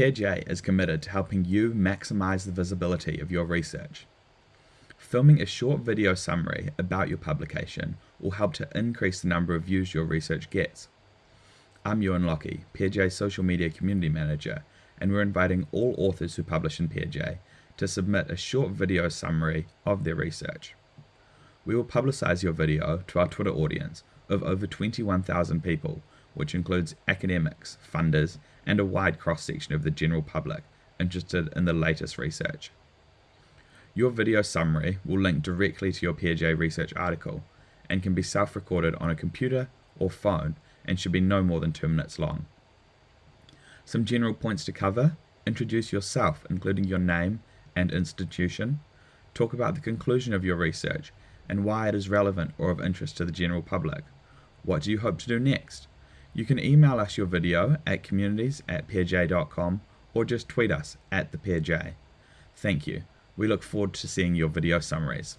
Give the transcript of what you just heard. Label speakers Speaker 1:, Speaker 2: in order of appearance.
Speaker 1: PeerJ is committed to helping you maximize the visibility of your research. Filming a short video summary about your publication will help to increase the number of views your research gets. I'm Ewan Lockie, PeerJ's Social Media Community Manager, and we're inviting all authors who publish in PeerJ to submit a short video summary of their research. We will publicize your video to our Twitter audience of over 21,000 people, which includes academics, funders, and a wide cross section of the general public interested in the latest research. Your video summary will link directly to your PeerJ research article and can be self recorded on a computer or phone and should be no more than two minutes long. Some general points to cover introduce yourself, including your name and institution, talk about the conclusion of your research and why it is relevant or of interest to the general public. What do you hope to do next? You can email us your video at communities at peerj.com or just tweet us at the peerj. Thank you. We look forward to seeing your video summaries.